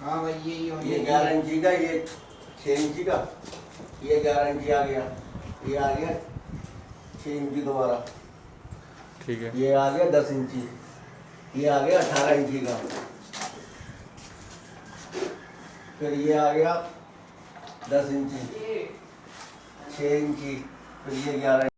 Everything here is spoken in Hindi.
हाँ भाई यही ये चाहिए। ग्यारह इंची का ये छः इंची का ये ग्यारह इंची आ गया। ये आ गया छः इंची दोबारा। ठीक है। ये आ गया दस इंची। ये आ गया अठारह इंची का। फिर ये आ गया दस इंची। छः इंची। फिर ये ग्यारह